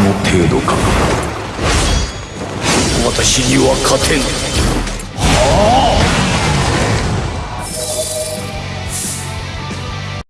の程度か。私には勝てぬ。